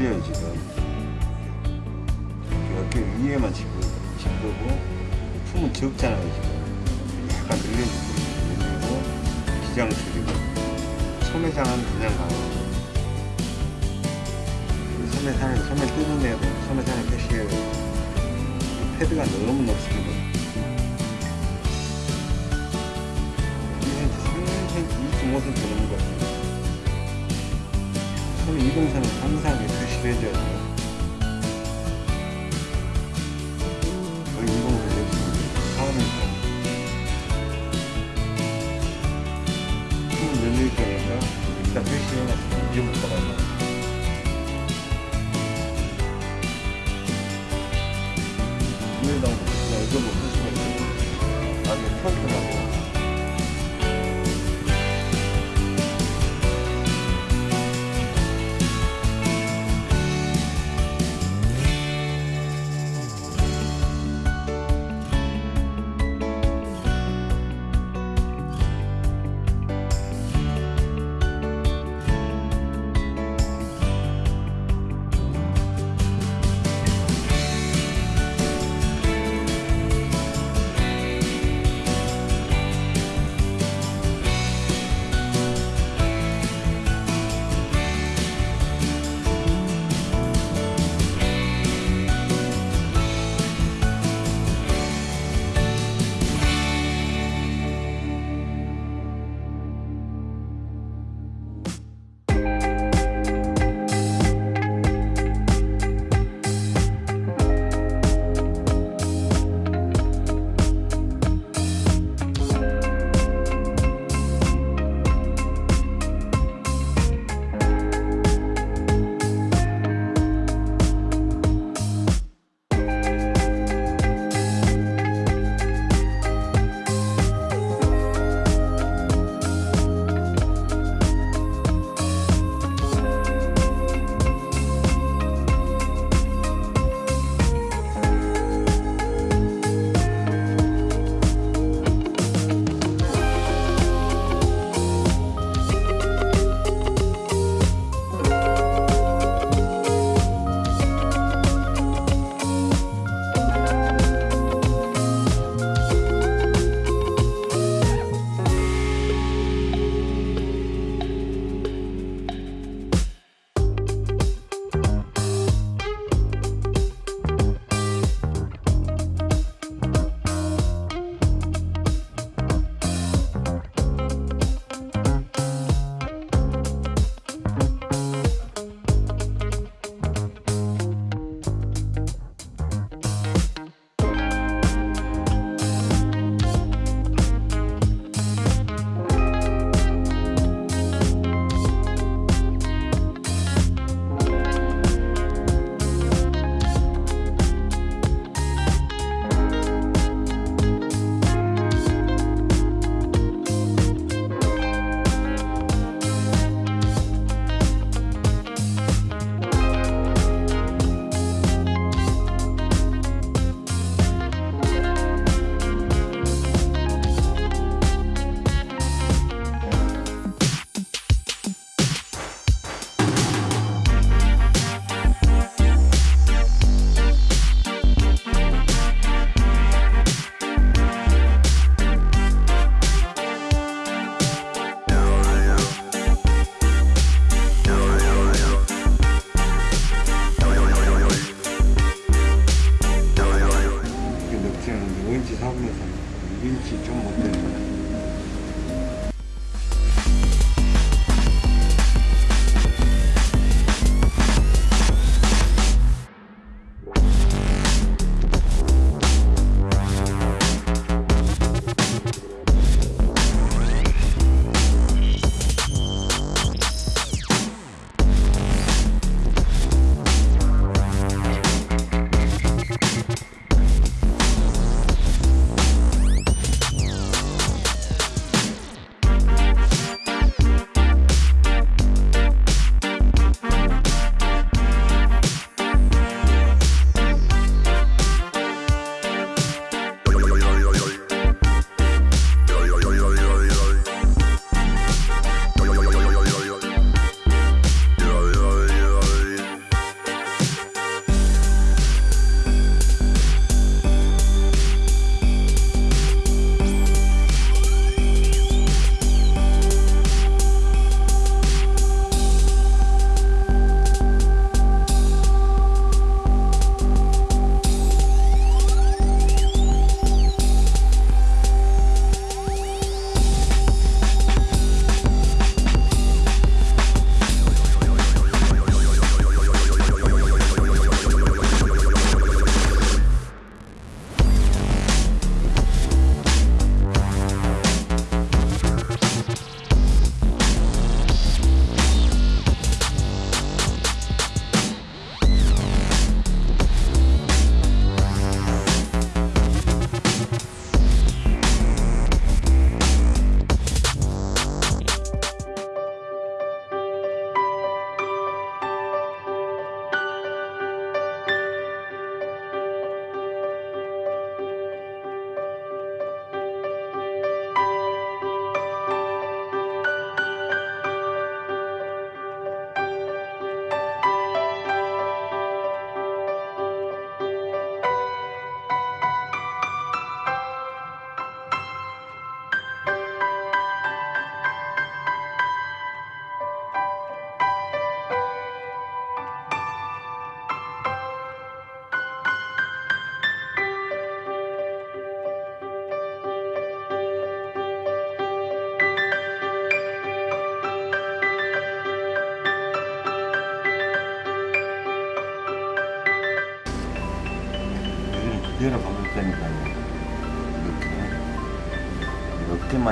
들려요 지금. 이렇게 위에만 짚고 짚고 품은 적잖아요 지금. 약간 늘려주고 늘리고 기장 줄이고 소매장은 그냥 가고 소매산을 소매 뜯어내고 소매산을 표시해요. 패드가 너무 높습니다.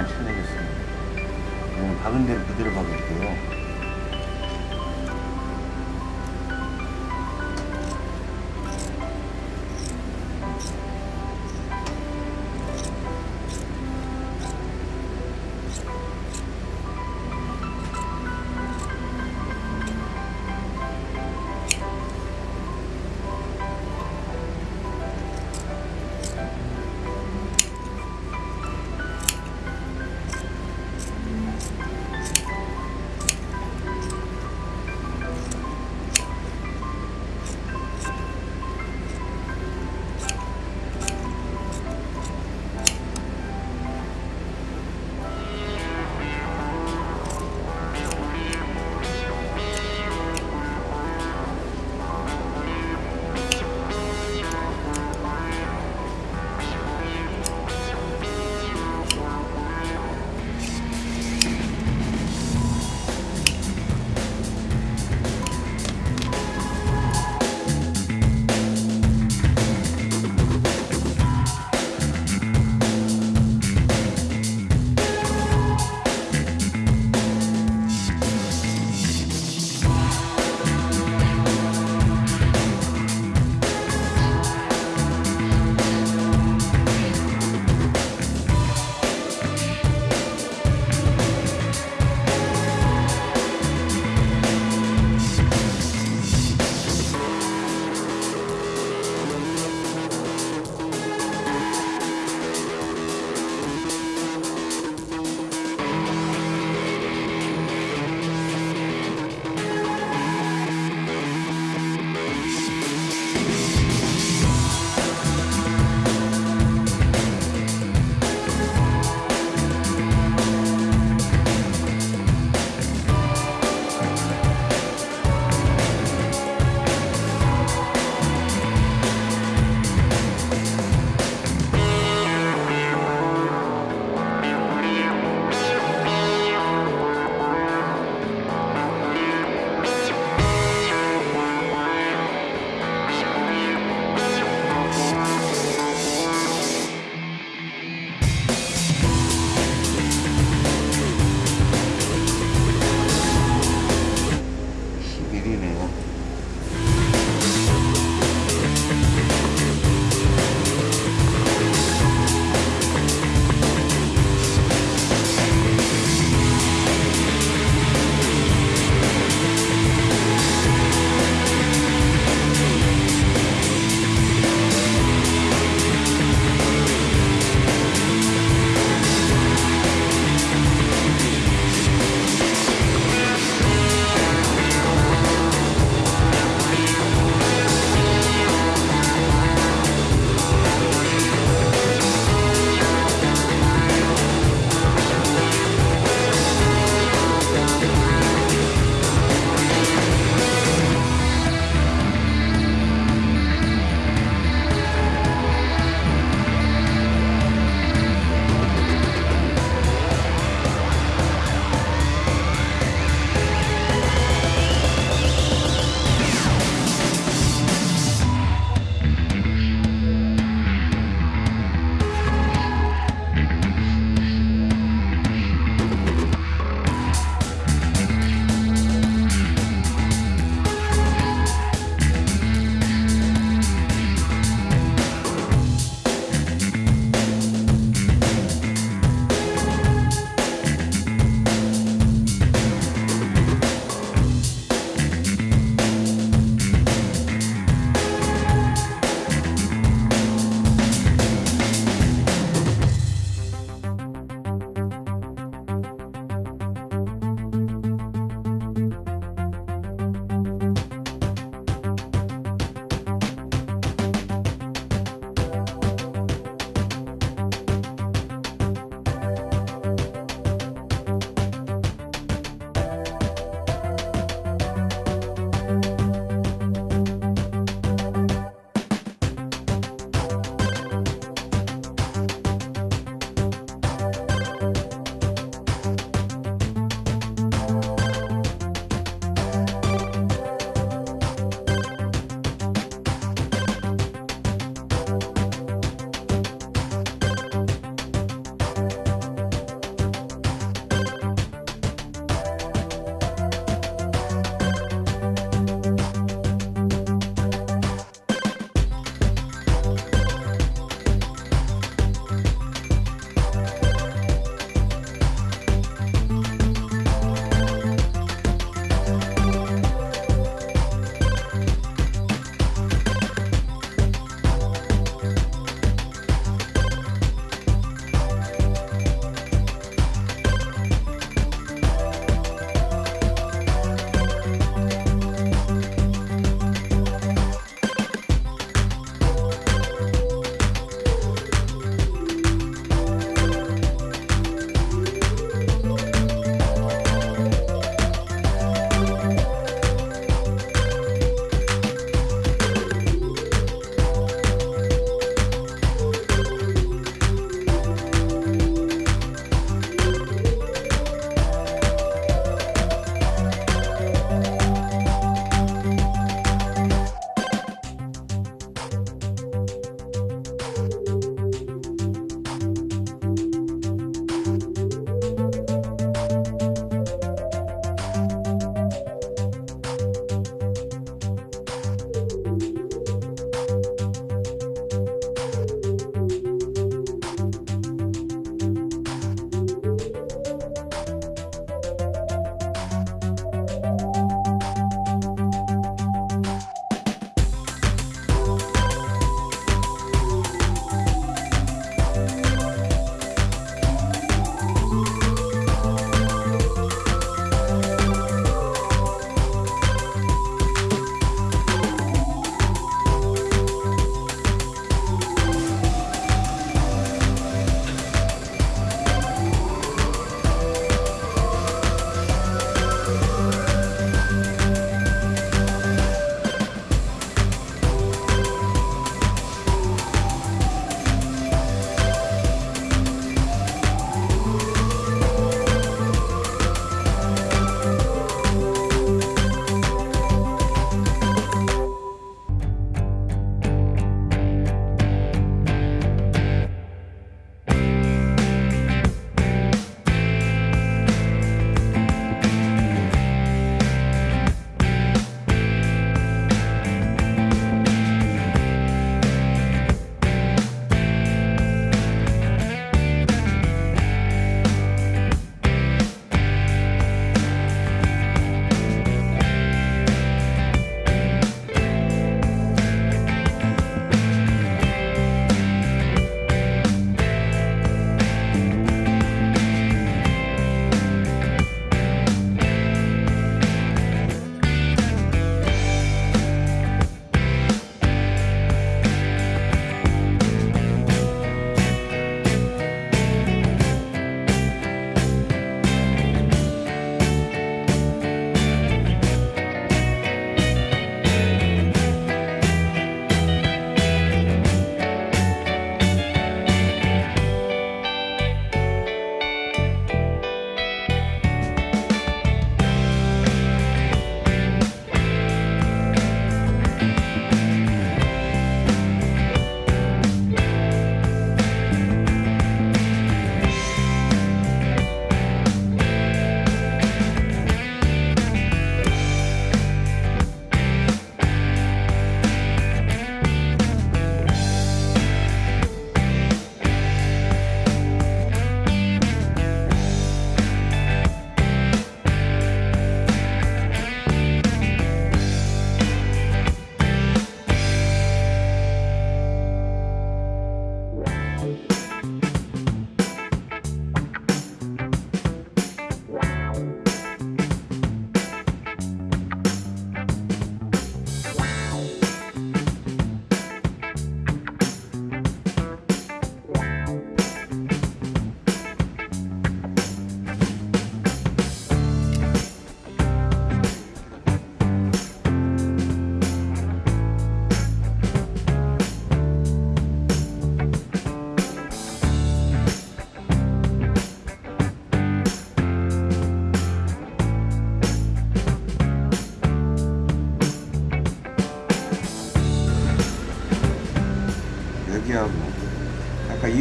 이렇게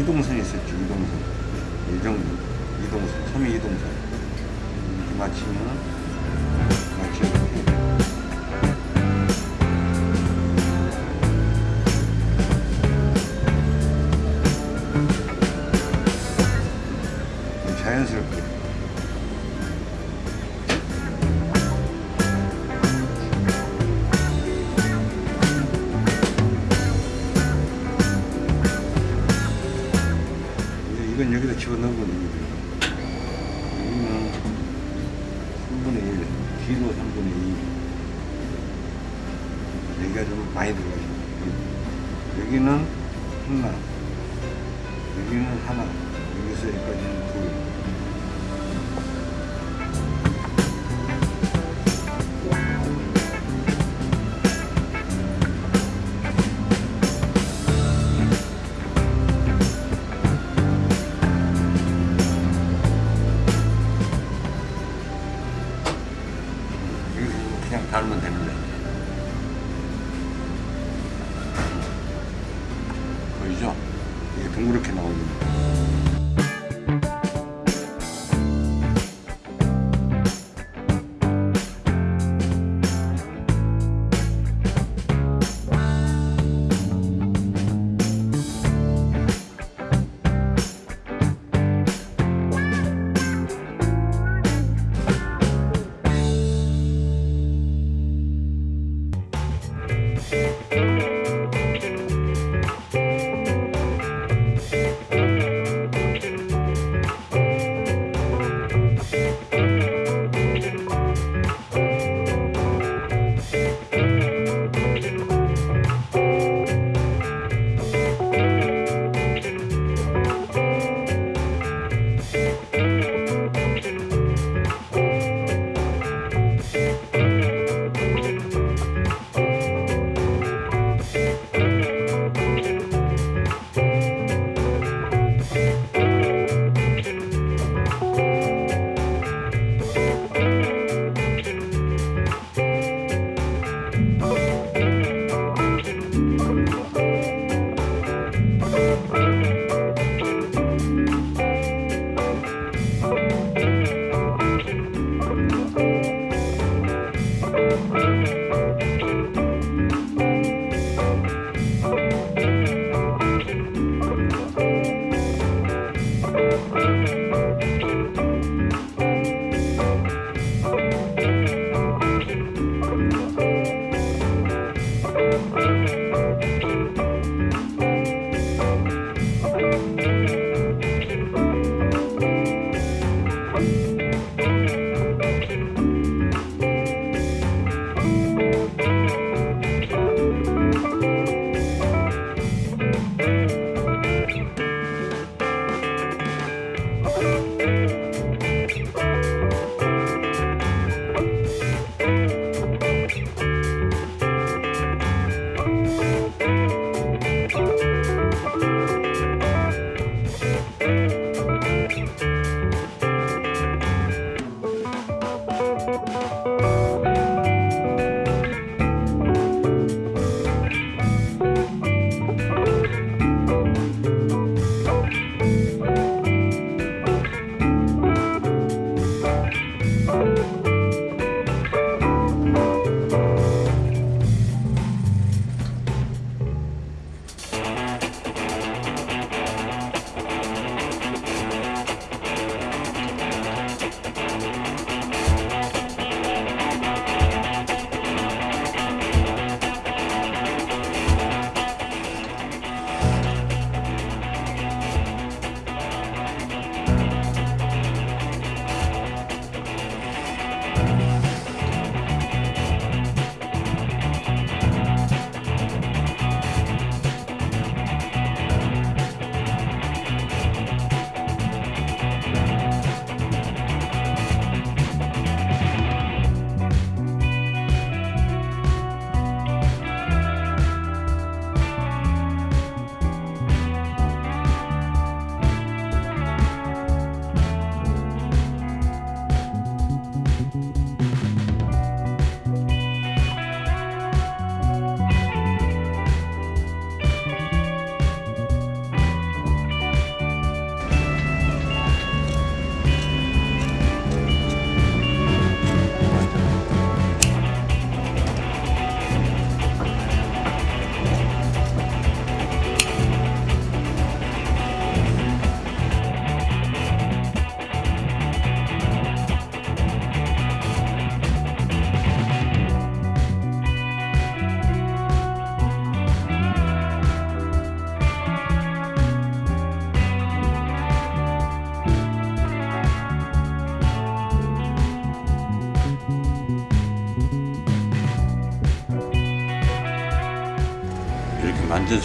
이동선 있었죠 이동선. 예정 이동선 섬유 이동선. 이렇게 맞추면 맞추면 여기는 하나 여기는 하나 여기서 여기까지는 둘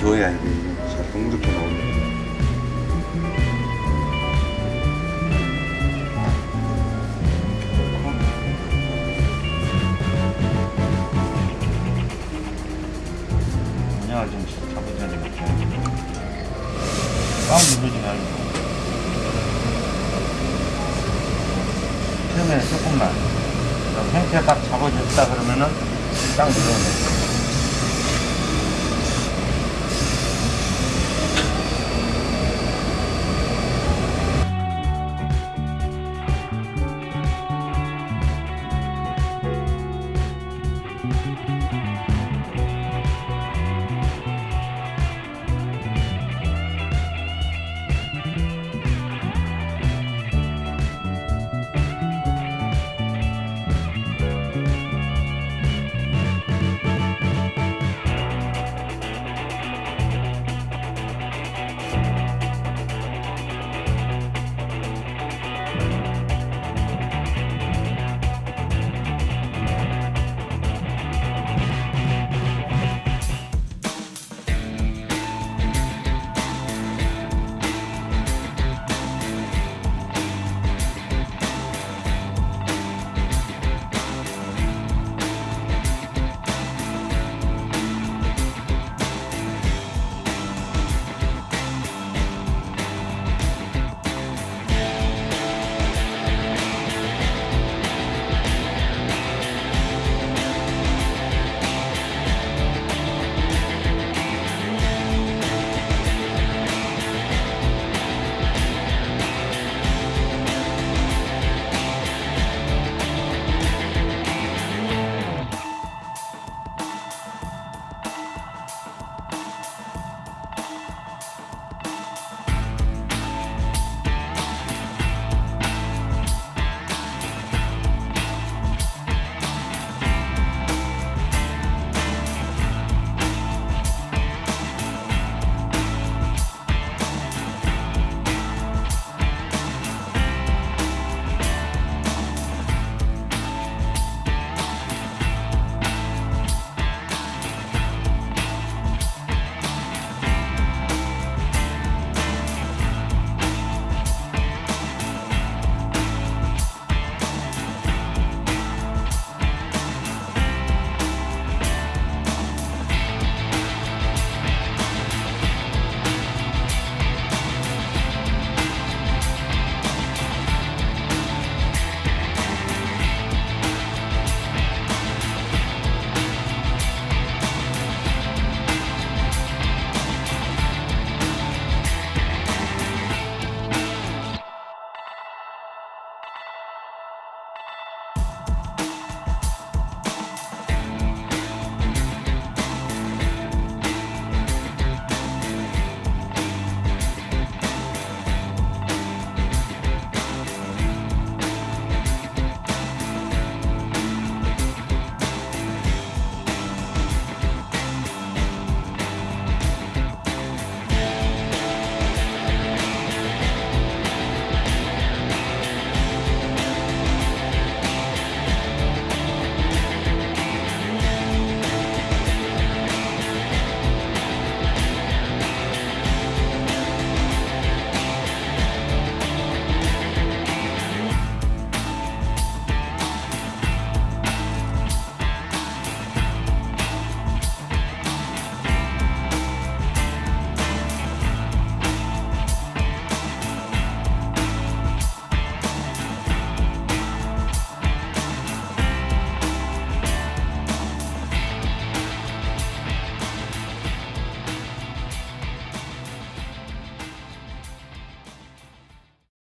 만져